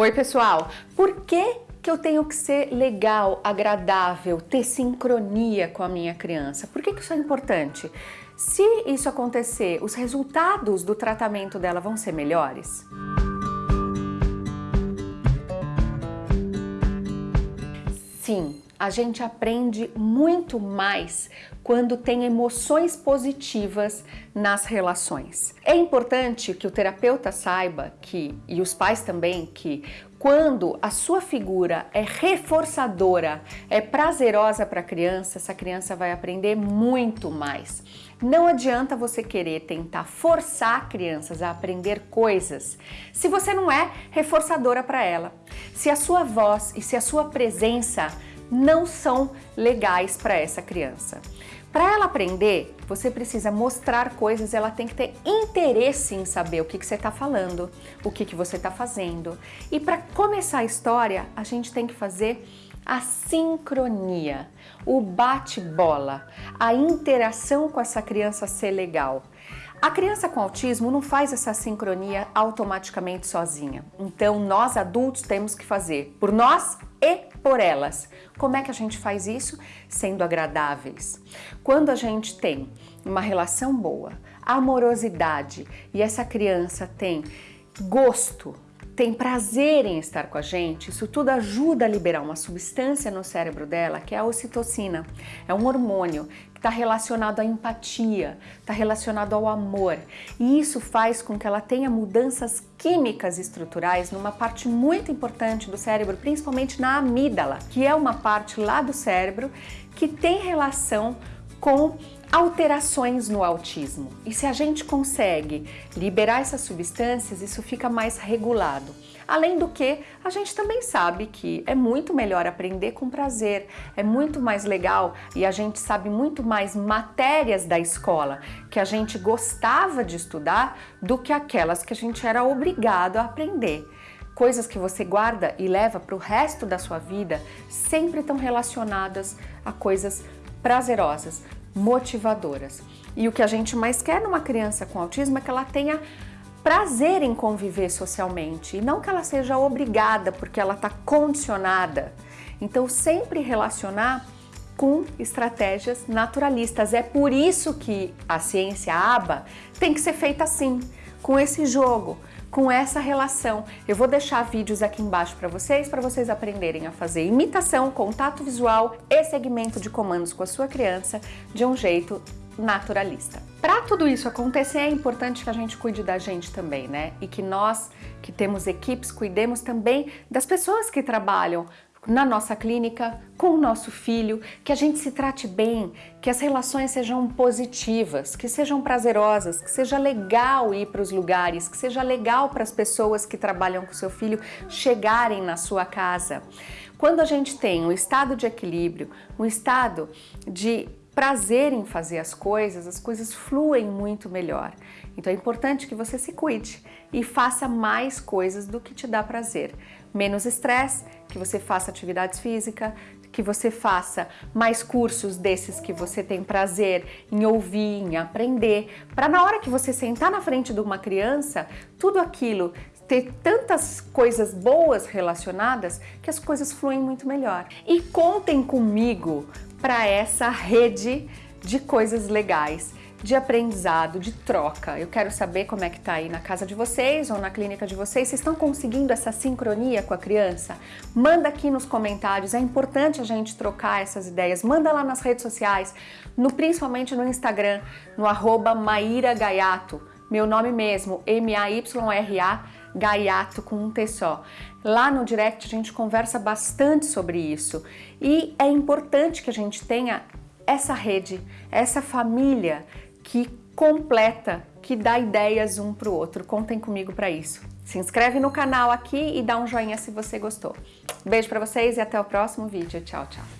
Oi pessoal, por que que eu tenho que ser legal, agradável, ter sincronia com a minha criança? Por que, que isso é importante? Se isso acontecer, os resultados do tratamento dela vão ser melhores? Sim, a gente aprende muito mais quando tem emoções positivas nas relações. É importante que o terapeuta saiba que, e os pais também, que quando a sua figura é reforçadora, é prazerosa para a criança, essa criança vai aprender muito mais. Não adianta você querer tentar forçar crianças a aprender coisas se você não é reforçadora para ela. Se a sua voz e se a sua presença não são legais para essa criança. Para ela aprender, você precisa mostrar coisas, ela tem que ter interesse em saber o que, que você está falando, o que, que você está fazendo. E para começar a história, a gente tem que fazer a sincronia, o bate-bola, a interação com essa criança ser legal. A criança com autismo não faz essa sincronia automaticamente sozinha. Então, nós adultos temos que fazer por nós e por elas. Como é que a gente faz isso? Sendo agradáveis. Quando a gente tem uma relação boa, amorosidade e essa criança tem gosto, tem prazer em estar com a gente, isso tudo ajuda a liberar uma substância no cérebro dela, que é a ocitocina. É um hormônio que está relacionado à empatia, está relacionado ao amor. E isso faz com que ela tenha mudanças químicas estruturais numa parte muito importante do cérebro, principalmente na amígdala, que é uma parte lá do cérebro que tem relação com alterações no autismo. E se a gente consegue liberar essas substâncias, isso fica mais regulado. Além do que, a gente também sabe que é muito melhor aprender com prazer, é muito mais legal e a gente sabe muito mais matérias da escola que a gente gostava de estudar do que aquelas que a gente era obrigado a aprender coisas que você guarda e leva para o resto da sua vida sempre estão relacionadas a coisas prazerosas, motivadoras. E o que a gente mais quer numa criança com autismo é que ela tenha prazer em conviver socialmente e não que ela seja obrigada porque ela está condicionada. Então sempre relacionar com estratégias naturalistas. É por isso que a ciência ABA tem que ser feita assim, com esse jogo, com essa relação. Eu vou deixar vídeos aqui embaixo para vocês, para vocês aprenderem a fazer imitação, contato visual e segmento de comandos com a sua criança de um jeito naturalista. Para tudo isso acontecer, é importante que a gente cuide da gente também, né? E que nós, que temos equipes, cuidemos também das pessoas que trabalham na nossa clínica, com o nosso filho, que a gente se trate bem, que as relações sejam positivas, que sejam prazerosas, que seja legal ir para os lugares, que seja legal para as pessoas que trabalham com seu filho chegarem na sua casa. Quando a gente tem um estado de equilíbrio, um estado de prazer em fazer as coisas, as coisas fluem muito melhor. Então é importante que você se cuide e faça mais coisas do que te dá prazer. Menos estresse, que você faça atividades físicas, que você faça mais cursos desses que você tem prazer em ouvir, em aprender, para na hora que você sentar na frente de uma criança, tudo aquilo ter tantas coisas boas relacionadas que as coisas fluem muito melhor. E contem comigo para essa rede de coisas legais, de aprendizado, de troca. Eu quero saber como é que tá aí na casa de vocês ou na clínica de vocês. Vocês estão conseguindo essa sincronia com a criança? Manda aqui nos comentários, é importante a gente trocar essas ideias. Manda lá nas redes sociais, no, principalmente no Instagram, no arroba Maíra Gaiato, meu nome mesmo, M-A-Y-R-A, Gaiato com um T só. Lá no direct a gente conversa bastante sobre isso e é importante que a gente tenha essa rede, essa família que completa, que dá ideias um para o outro. Contem comigo para isso. Se inscreve no canal aqui e dá um joinha se você gostou. Beijo para vocês e até o próximo vídeo. Tchau, tchau.